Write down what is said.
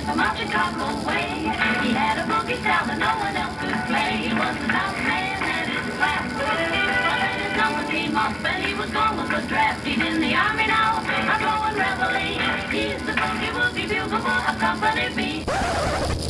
man from out Chicago way. He had a boogie style that no one else could play. He was the top man at his class. But then his number came up and he was gone with the draft. He's in the army now, a going reveille. He's the boogie woogie bugle for a company B.